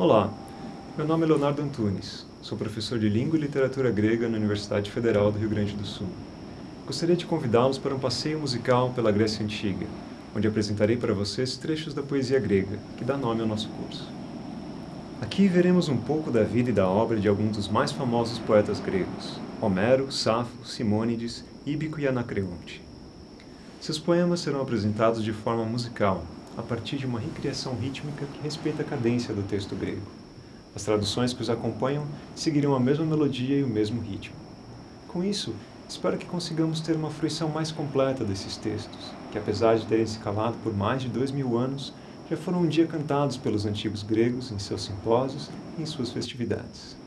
Olá, meu nome é Leonardo Antunes, sou professor de Língua e Literatura Grega na Universidade Federal do Rio Grande do Sul. Gostaria de convidá-los para um passeio musical pela Grécia Antiga, onde apresentarei para vocês trechos da poesia grega, que dá nome ao nosso curso. Aqui veremos um pouco da vida e da obra de alguns dos mais famosos poetas gregos, Homero, Safo, Simônides, Íbico e Anacreonte. Seus poemas serão apresentados de forma musical, a partir de uma recriação rítmica que respeita a cadência do texto grego. As traduções que os acompanham seguirão a mesma melodia e o mesmo ritmo. Com isso, espero que consigamos ter uma fruição mais completa desses textos, que apesar de terem se calado por mais de dois mil anos, já foram um dia cantados pelos antigos gregos em seus simpósios e em suas festividades.